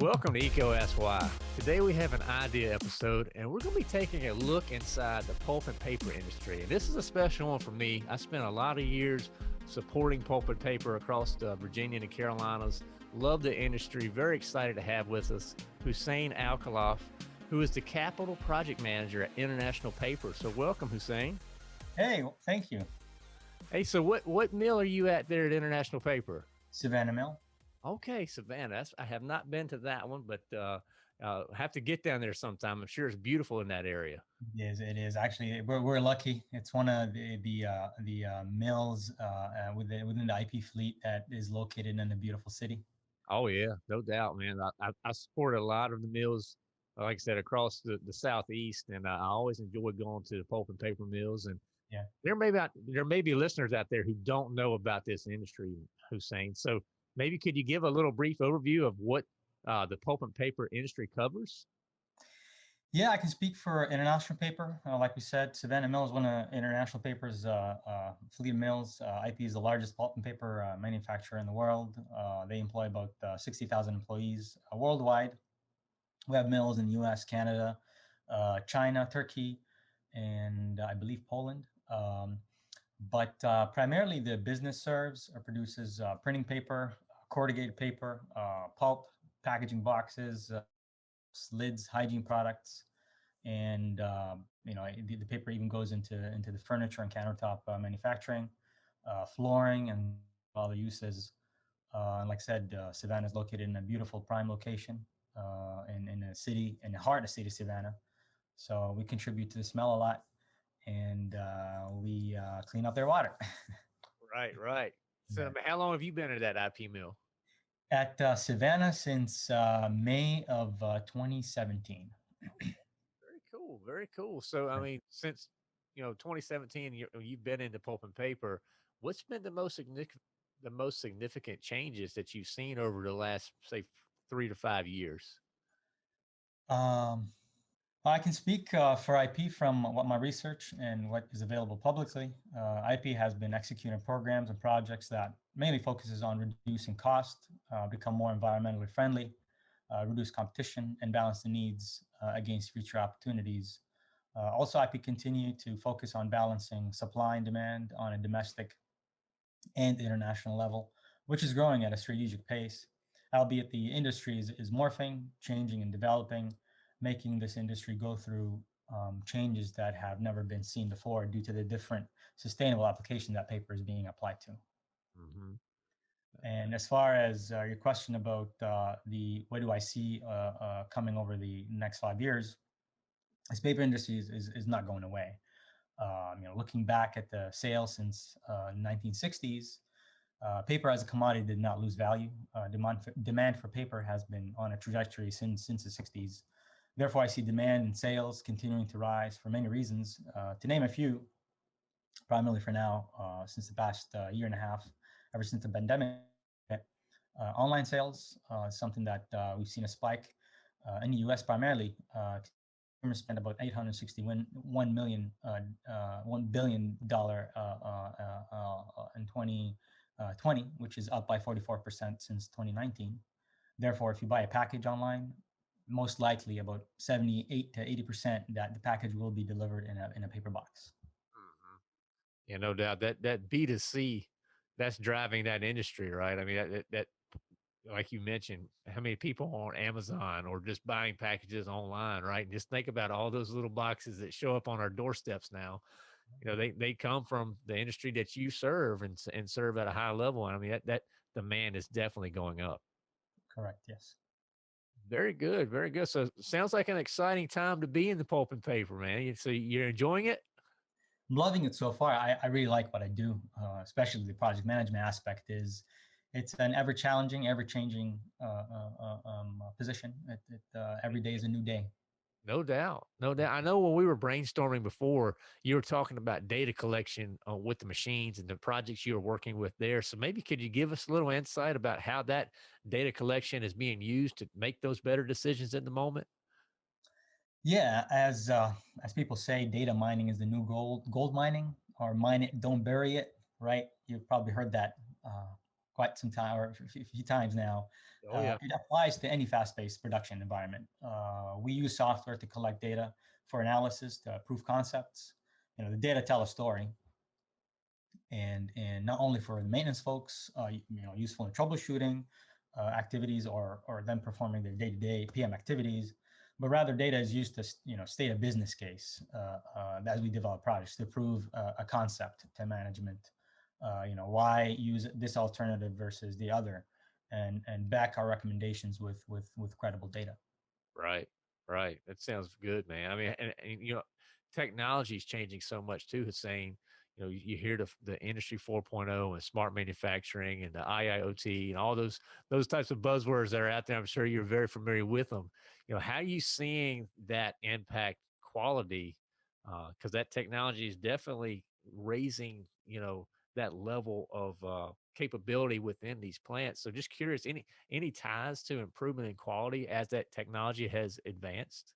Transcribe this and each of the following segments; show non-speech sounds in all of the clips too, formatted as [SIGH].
Welcome to EECO Ask Why. Today we have an idea episode and we're going to be taking a look inside the pulp and paper industry. And this is a special one for me. I spent a lot of years supporting pulp and paper across the Virginia and the Carolinas. Love the industry. Very excited to have with us Hussein Alkhalaf, who is the capital project manager at International Paper. So welcome, Hussein. Hey, thank you. Hey, so what, what mill are you at there at International Paper? Savannah Mill. Okay, Savannah. That's, I have not been to that one, but uh, uh, have to get down there sometime. I'm sure it's beautiful in that area. It is. It is actually. We're, we're lucky. It's one of the the uh, the uh, mills uh, uh within within the IP fleet that is located in a beautiful city. Oh yeah, no doubt, man. I, I, I support a lot of the mills, like I said, across the, the southeast, and I always enjoy going to the pulp and paper mills. And yeah, there may be there may be listeners out there who don't know about this industry, Hussein. So maybe could you give a little brief overview of what uh, the pulp and paper industry covers? Yeah, I can speak for International Paper. Uh, like we said, Savannah Mill is one of International Paper's uh, uh, fleet of mills. Uh, IP is the largest pulp and paper uh, manufacturer in the world. Uh, they employ about 60,000 employees worldwide. We have mills in the US, Canada, China, Turkey, and I believe Poland. Um, but primarily the business serves or produces printing paper, corrugated paper, pulp, packaging boxes, uh, lids, hygiene products, and uh, you know the, the, paper even goes into into the furniture and countertop uh, manufacturing, uh, flooring, and other uses. Uh, and like I said, uh, Savannah is located in a beautiful prime location in in a city in the heart of the city of Savannah. So we contribute to the smell a lot, and we clean up their water. right, right. [LAUGHS] So yeah. how long have you been at that IP mill? at uh, Savannah since uh, May of uh, 2017. very cool. Very cool. So, I mean, since, you know, 2017, you, you've been into pulp and paper. What's been the most significant, the most significant changes that you've seen over the last, say, three to five years? Um, I can speak uh, for IP from what my research and what is available publicly. Uh, IP has been executing programs and projects that mainly focuses on reducing cost, uh, become more environmentally friendly, uh, reduce competition, and balance the needs uh, against future opportunities. Uh, also, IP continue to focus on balancing supply and demand on a domestic and international level, which is growing at a strategic pace, albeit the industry is, is morphing, changing, and developing making this industry go through um, changes that have never been seen before due to the different sustainable application that paper is being applied to. Mm -hmm. And as far as uh, your question about uh, the what do I see uh, uh coming over the next five years, this paper industry is, is, is not going away. Um, you know, looking back at the sales since 1960s, uh, uh, paper as a commodity did not lose value. demand for, demand for paper has been on a trajectory since since the 60s. Therefore, I see demand and sales continuing to rise for many reasons. Uh, to name a few, primarily for now, uh, since the past uh, year and a half, ever since the pandemic, uh, online sales uh, is something that uh, we've seen a spike in the US primarily. consumers spend about 861 1 million, $1 billion in 2020, which is up by 44% since 2019. Therefore, if you buy a package online, most likely about 78 to 80% that the package will be delivered in a, in a paper box. Mm-hmm. Yeah, no doubt that, that B2C, that's driving that industry, right? I mean, that, that, that, like you mentioned, how many people on Amazon or just buying packages online, right? And just think about all those little boxes that show up on our doorsteps now. You know, they, they come from the industry that you serve and, and serve at a high level. And I mean, that, that demand is definitely going up. Correct. Yes. Very good, very good. So sounds like an exciting time to be in the pulp and paper, man. So you're enjoying it? I'm loving it so far. I, I really like what I do, uh, especially the project management aspect is it's an ever challenging, ever changing uh, uh, uh um, position. It, it, uh, every day is a new day. No doubt. No doubt. I know when we were brainstorming before, you were talking about data collection uh, with the machines and the projects you were working with there. So maybe could you give us a little insight about how that data collection is being used to make those better decisions in the moment? Yeah, as uh, as people say, data mining is the new gold. Gold mining, or mine it, don't bury it. right? You've probably heard that uh, quite some time or a few times now. Oh, yeah. Uh, it applies to any fast-paced production environment. Uh, we use software to collect data for analysis to prove concepts. You know, the data tell a story, and and not only for the maintenance folks, uh, you know, useful in troubleshooting uh, activities or or them performing their day-to-day PM activities, but rather data is used to you know state a business case uh, uh as we develop projects to prove a concept to management. Uh, you know, why use this alternative versus the other, and and back our recommendations with with with credible data. Right, right. That sounds good, man. I mean, and, and you know, technology is changing so much too, Hussein you know, you, hear the, the industry 4.0 and smart manufacturing and the IIoT and all those those types of buzzwords that are out there. I'm sure you're very familiar with them. You know, how are you seeing that impact quality? Because uh, that technology is definitely raising, you know, that level of uh, capability within these plants. So, just curious, any any ties to improvement in quality as that technology has advanced?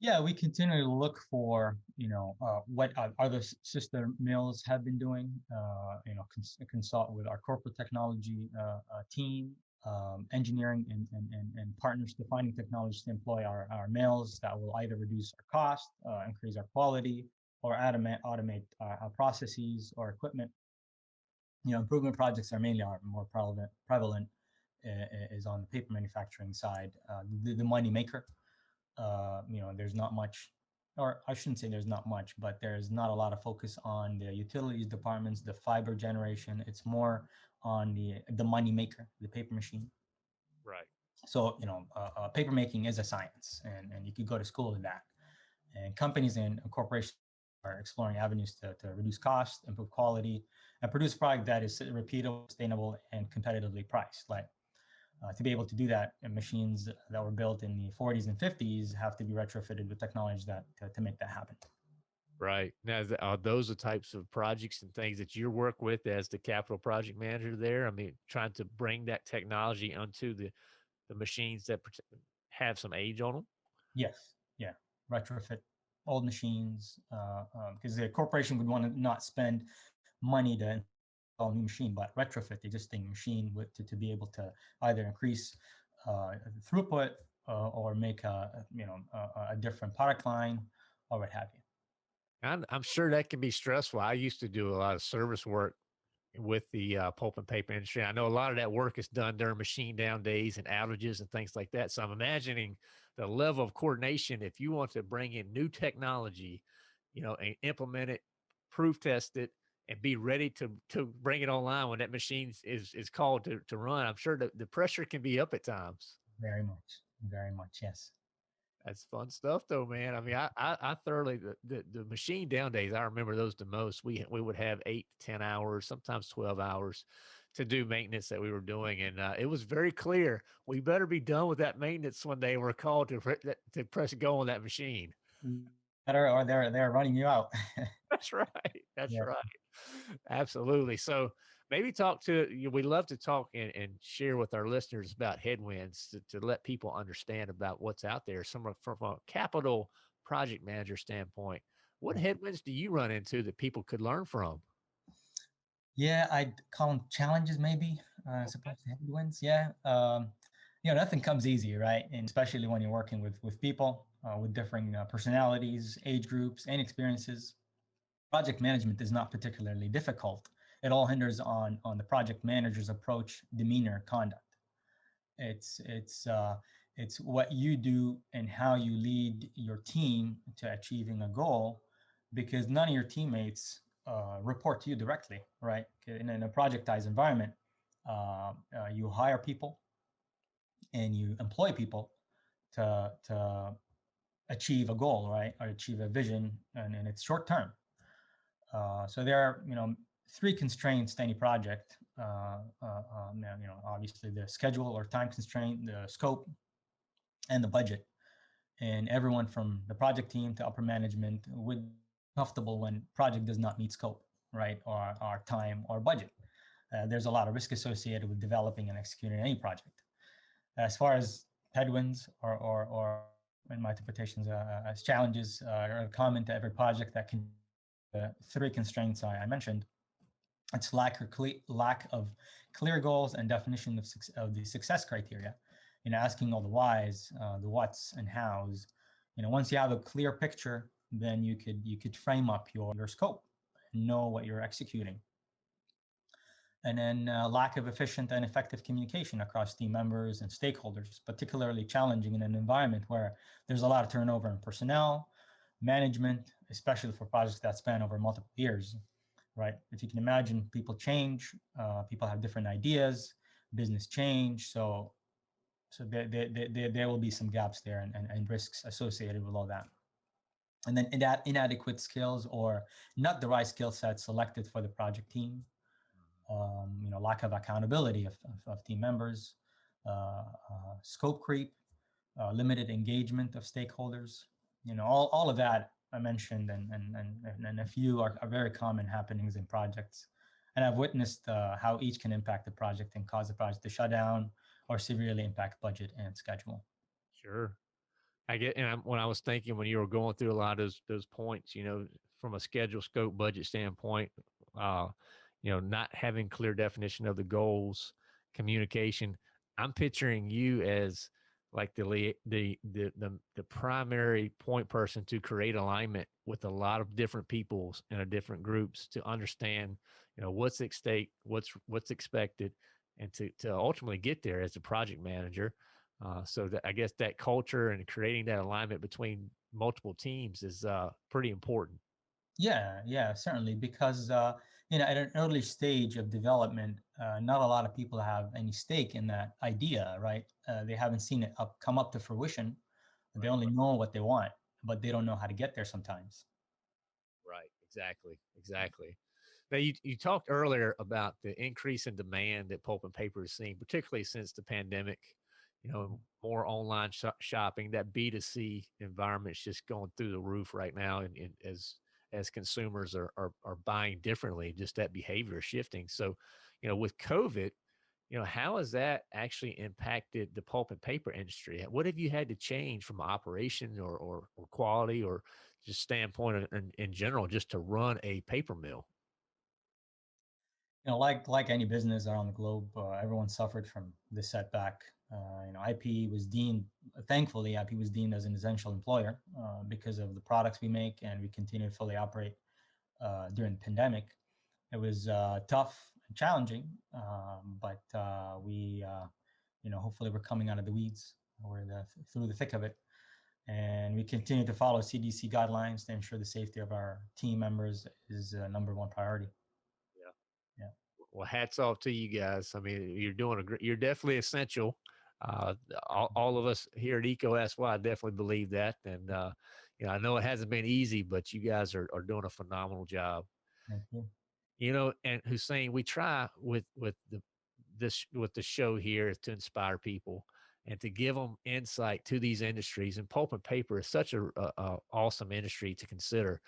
Yeah, we continue to look for, you know, uh, what other sister mills have been doing, uh, you know, cons consult with our corporate technology uh, uh, team, um, engineering and, and, and, and, partners defining technologies to employ our, our mills that will either reduce our cost, uh, increase our quality, or automate, automate our processes or equipment. You know, improvement projects are mainly are more prevalent, prevalent is on the paper manufacturing side, the, the money maker uh, you know, there's not much, or I shouldn't say there's not much, but there's not a lot of focus on the utilities departments, the fiber generation. It's more on the the money maker, the paper machine. Right. So you know, uh, uh, paper making is a science, and and you could go to school in that. And companies and corporations are exploring avenues to, to reduce cost, improve quality, and produce a product that is repeatable, sustainable, and competitively priced. Like uh, to be able to do that, machines that were built in the 40s and 50s have to be retrofitted with technology that to, to make that happen. Right. Now, are those the types of projects and things that you work with as the capital project manager there? I mean, trying to bring that technology onto the, the machines that have some age on them? Yes. Yeah. Retrofit old machines because uh, um, the corporation would want to not spend money to a new machine, but retrofit the existing machine with, to, to be able to either increase uh, throughput uh, or make a, you know, a, a, different product line or what have you. I'm, I'm sure that can be stressful. I used to do a lot of service work with the uh, pulp and paper industry. I know a lot of that work is done during machine down days and outages and things like that. So I'm imagining the level of coordination if you want to bring in new technology, you know, and implement it, proof test it, and be ready to to bring it online when that machine is is called to to run. I'm sure the, the pressure can be up at times. Very much, very much, yes. That's fun stuff, though, man. I mean, I I, I thoroughly the, the, the machine down days. I remember those the most. We we would have eight to ten hours, sometimes twelve hours, to do maintenance that we were doing, and uh, it was very clear we better be done with that maintenance when they were called to to press go on that machine. Better, or they're they're running you out. That's right. That's yeah. right. Absolutely. So maybe talk to you. We love to talk and, and share with our listeners about headwinds to, to let people understand about what's out there. Some from a capital project manager standpoint, what headwinds do you run into that people could learn from? Yeah, I'd call them challenges, maybe. Uh, okay. Suppose headwinds. Yeah. Um, you know, nothing comes easy, right? And especially when you're working with with people uh, with differing uh, personalities, age groups, and experiences project management is not particularly difficult. It all hinders on, on the project manager's approach, demeanor, conduct. It's, it's, uh, it's what you do and how you lead your team to achieving a goal because none of your teammates uh, report to you directly, right? In, in a projectized environment, uh, uh, you hire people and you employ people to, to achieve a goal, right? Or achieve a vision and, and it's short term. Uh, so there are, you know, three constraints to any project. Uh, uh, um, you know, obviously the schedule or time constraint, the scope, and the budget. And everyone from the project team to upper management would comfortable when project does not meet scope, right, or our time or budget. Uh, there's a lot of risk associated with developing and executing any project. As far as headwinds or, or, or in my interpretations, uh, as challenges uh, are common to every project that can the three constraints I, I mentioned, It's lack or lack of clear goals and definition of, of the success criteria. You know, asking all the whys, uh, the whats and hows. You know, once you have a clear picture, then you could you could frame up your your scope, and know what you're executing. And then uh, lack of efficient and effective communication across team members and stakeholders, particularly challenging in an environment where there's a lot of turnover in personnel, management, especially for projects that span over multiple years right? If you can imagine, people change, uh, people have different ideas, business change. So, so there, there, there, there will be some gaps there and, and, and risks associated with all that. And then inadequate skills or not the right skill set selected for the project team. Um, you know, lack of accountability of, of, of team members, uh, uh, scope creep, uh, limited engagement of stakeholders. You know, all, all of that I mentioned and, and, and, and a few are, are very common happenings in projects. And I've witnessed uh, how each can impact the project and cause the project to shut down or severely impact budget and schedule. Sure. I get, and I'm, when I was thinking when you were going through a lot of those, those points, you know, from a schedule, scope, budget standpoint, uh, you know, not having clear definition of the goals, communication. I'm picturing you as like the the the the, the primary point person to create alignment with a lot of different peoples and a different groups to understand you know what's at stake what's what's expected and to to ultimately get there as a project manager. Uh, so that i guess that culture and creating that alignment between multiple teams is uh, pretty important. Yeah yeah certainly because uh, you know, at an early stage of development, uh, not a lot of people have any stake in that idea, right? Uh, they haven't seen it up, come up to fruition. They only know what they want, but they don't know how to get there sometimes. Right. Exactly. Exactly. Now, you, you talked earlier about the increase in demand that pulp and paper is seeing, particularly since the pandemic. You know, more online sh shopping. That B two C environment is just going through the roof right now, and, and as as consumers are, are, are buying differently, just that behavior shifting. So, you know, with COVID, you know, how has that actually impacted the pulp and paper industry? What have you had to change from operation or, or, or quality or just standpoint in, in general, just to run a paper mill? You know, like like any business around the globe, uh, everyone suffered from this setback. Uh, you know, IP was deemed, thankfully, IP was deemed as an essential employer uh, because of the products we make, and we continue to fully operate uh, during the pandemic. It was uh, tough challenging, um, but uh, we, uh, you know, hopefully we're coming out of the weeds, we're the, through the thick of it, and we continue to follow CDC guidelines to ensure the safety of our team members is a number one priority Yeah. Yeah. Well hats off to you guys i mean you're doing a great you're definitely essential uh, all, all, of us here at EECO SY definitely believe that. And, uh, you know, I know it hasn't been easy, but you guys are, are doing a phenomenal job. Thank you. You know, and Hussein, we try with, with the, this, with the show here to inspire people and to give them insight to these industries and pulp and paper is such a, a, a awesome industry to consider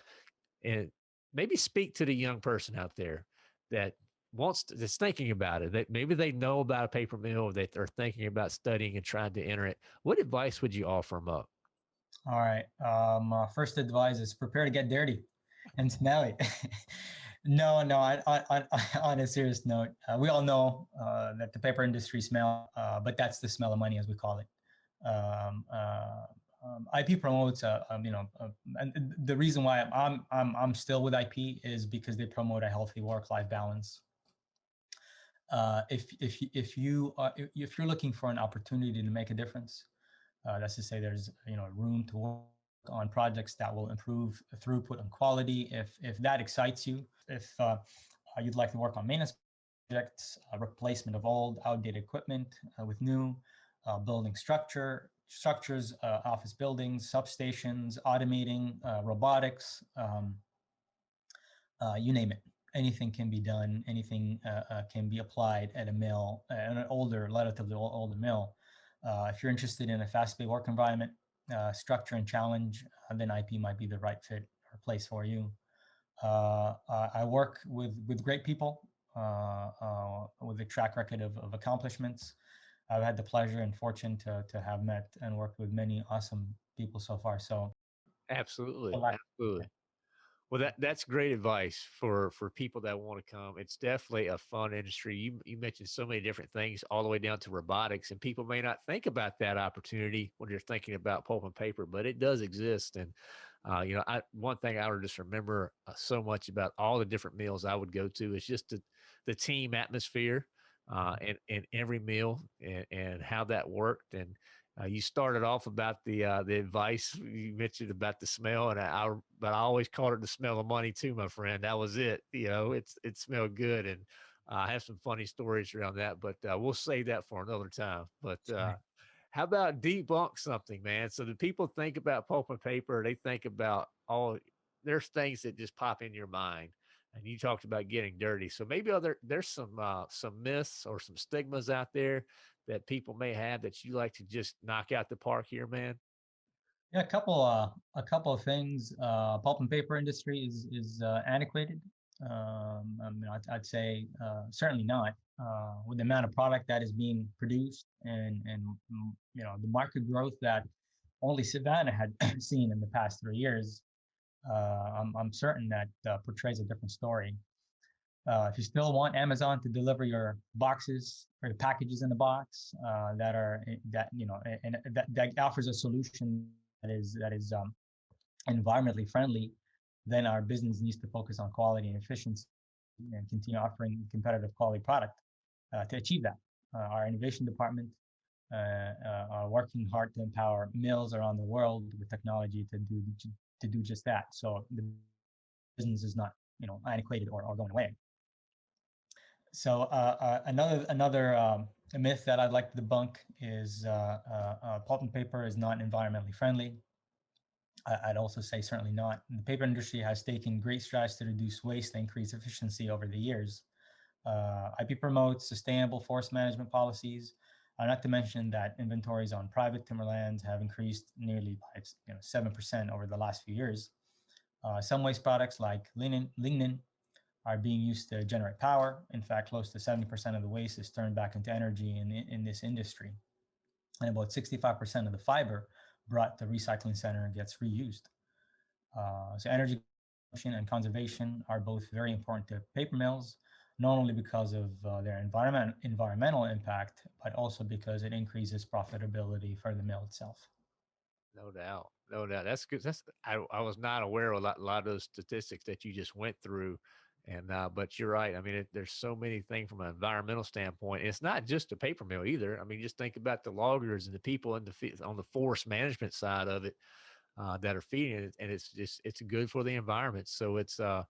and maybe speak to the young person out there that wants to, that's thinking about it that maybe they know about a paper mill that they're thinking about studying and trying to enter it. What advice would you offer them up? All right um uh, first advice is prepare to get dirty and smelly [LAUGHS] no no [LAUGHS] on, a serious note uh, we all know uh, that the paper industry smell uh, but that's the smell of money as we call it. Um, uh, um, IP promotes, uh, um, you know, uh, and the reason why I'm I'm I'm still with IP is because they promote a healthy work-life balance. If if if you are if you're looking for an opportunity to make a difference, that's to say there's you know room to work on projects that will improve throughput and quality. If if that excites you, if uh, you'd like to work on maintenance projects, replacement of old outdated equipment uh, with new, uh, building structure structures, uh, office buildings, substations, automating, robotics, um, you name it anything can be done, anything uh, uh, can be applied at a mill, uh, an older, relatively older mill. Uh, if you're interested in a fast-paced work environment, uh, structure and challenge, uh, then IP might be the right fit or place for you. I work with with great people with a track record of, of accomplishments. I've had the pleasure and fortune to to have met and worked with many awesome people so far. So, absolutely, absolutely. Well, that that's great advice for for people that want to come. It's definitely a fun industry. You you mentioned so many different things, all the way down to robotics, and people may not think about that opportunity when you're thinking about pulp and paper, but it does exist. And uh, you know, I one thing I would just remember uh, so much about all the different meals I would go to is just the the team atmosphere uh, and and every meal and, and how that worked and uh, you started off about the uh, the advice you mentioned about the smell, and I, I but I always called it the smell of money too, my friend. That was it. You know, it's it smelled good, and uh, I have some funny stories around that, but uh, we'll save that for another time. But uh, how about debunk something, man? So the people think about pulp and paper, they think about all there's things that just pop in your mind. And you talked about getting dirty. So maybe other there's some uh, some myths or some stigmas out there that people may have that you like to just knock out the park here, man? Yeah, a couple uh, a couple of things. Uh, pulp and paper industry is is uh, antiquated. Um, I mean, I'd, I'd say uh, certainly not. Uh, with the amount of product that is being produced and and mm, you know the market growth that only Savannah had [CLEARS THROAT] seen in the past three years, uh, I'm I'm certain that portrays a different story. Uh, if you still want Amazon to deliver your boxes or the packages in the box uh, that are eh, that you know a- and that, that offers a solution that is that is um, environmentally friendly, then our business needs to focus on quality and efficiency and continue offering competitive quality product uh, to achieve that. Uh, our innovation department uh, uh, are working hard to empower mills around the world with technology to do to do just that. So the business is not you know antiquated or, or going away. So uh, uh, another another um, myth that I'd like to debunk is uh, uh, pulp and paper is not environmentally friendly. I, would also say certainly not. The paper industry has taken great strides to reduce waste and increase efficiency over the years. IP promotes sustainable forest management policies. Uh, not to mention that inventories on private timberlands have increased nearly by you know, 7% over the last few years. Uh, some waste products like lignin are being used to generate power. In fact, close to 70% of the waste is turned back into energy in, in this industry. And about 65% of the fiber brought to recycling center gets reused. Uh, so energy and conservation are both very important to paper mills, not only because of uh, their environment, environmental impact, but also because it increases profitability for the mill itself. No doubt. No doubt. That's good. That's I, I was not aware of a lot, a lot of those statistics that you just went through. And uh, but you're right. I mean, it, there's so many things from an environmental standpoint. It's not just a paper mill either. I mean, just think about the loggers and the people in the on the forest management side of it uh, that are feeding it, and it's just it's good for the environment. So it's uh,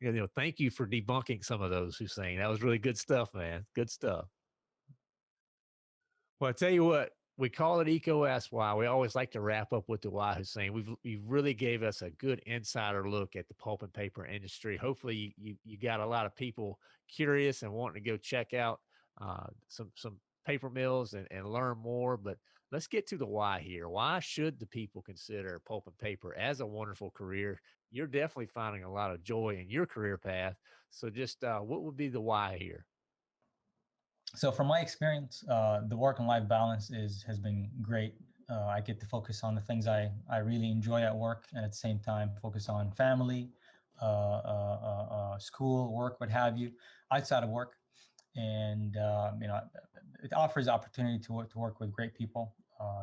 you know, thank you for debunking some of those, Hussein. That was really good stuff, man. Good stuff. Well, I tell you what, we call it EECO Ask Why. We always like to wrap up with the why, Hussein. We've you really gave us a good insider look at the pulp and paper industry. Hopefully, you you, you got a lot of people curious and wanting to go check out uh, some some paper mills and, and learn more. But let's get to the why here. Why should the people consider pulp and paper as a wonderful career? You're definitely finding a lot of joy in your career path. So, just uh, what would be the why here? So from my experience, uh, the work and life balance is has been great. Uh, I get to focus on the things I I really enjoy at work, and at the same time focus on family, uh, uh, uh, uh school, work, what have you, outside of work. And um, you know, it offers opportunity to work to work with great people,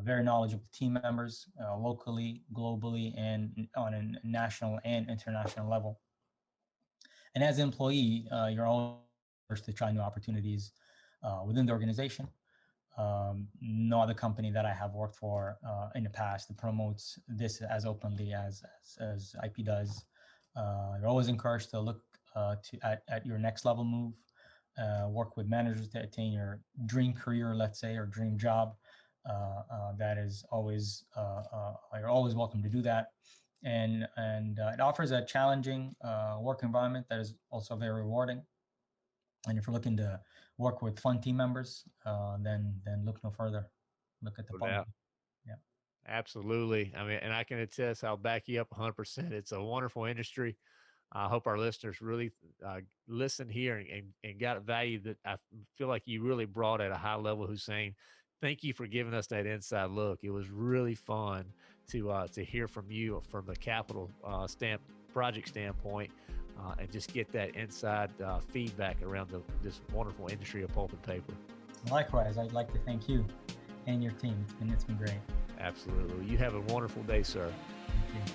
very knowledgeable team members, locally, globally, and on a national and international level. And as an employee, you're always to try new opportunities uh, within the organization. Um, no other company that I have worked for uh, in the past promotes this as openly as as, as IP does. Uh, you're always encouraged to look uh, to at, at your next level move, uh, work with managers to attain your dream career, let's say, or dream job. Uh, that is always you're always welcome to do that, and and it offers a challenging work environment that is also very rewarding. And if you're looking to work with fun team members, uh, then then look no further. Look at the no. Yeah. Absolutely. I mean, and I can attest, I'll back you up 100%. It's a wonderful industry. I hope our listeners really uh, listen here and, and, and got value that I feel like you really brought at a high level, Hussein. Thank you for giving us that inside look. It was really fun to uh, to hear from you from the capital uh, stamp project standpoint uh, and just get that inside uh, feedback around the, this wonderful industry of pulp and paper. Likewise, I'd like to thank you and your team, and it's been great. Absolutely. You have a wonderful day, sir. Thank you.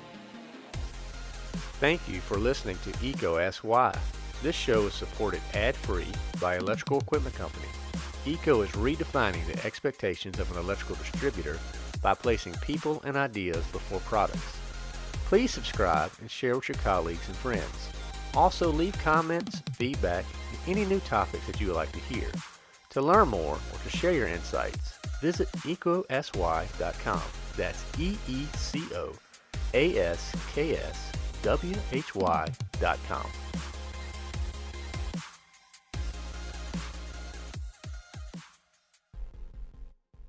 Thank you for listening to EECO Ask Why. This show is supported ad-free by Electrical Equipment Company. EECO is redefining the expectations of an electrical distributor by placing people and ideas before products. Please subscribe and share with your colleagues and friends. Also leave comments, feedback, and any new topics that you would like to hear. To learn more or to share your insights, visit eecoaskswhy.com. That's E-E-C-O A-S-K-S W-H-Y.com.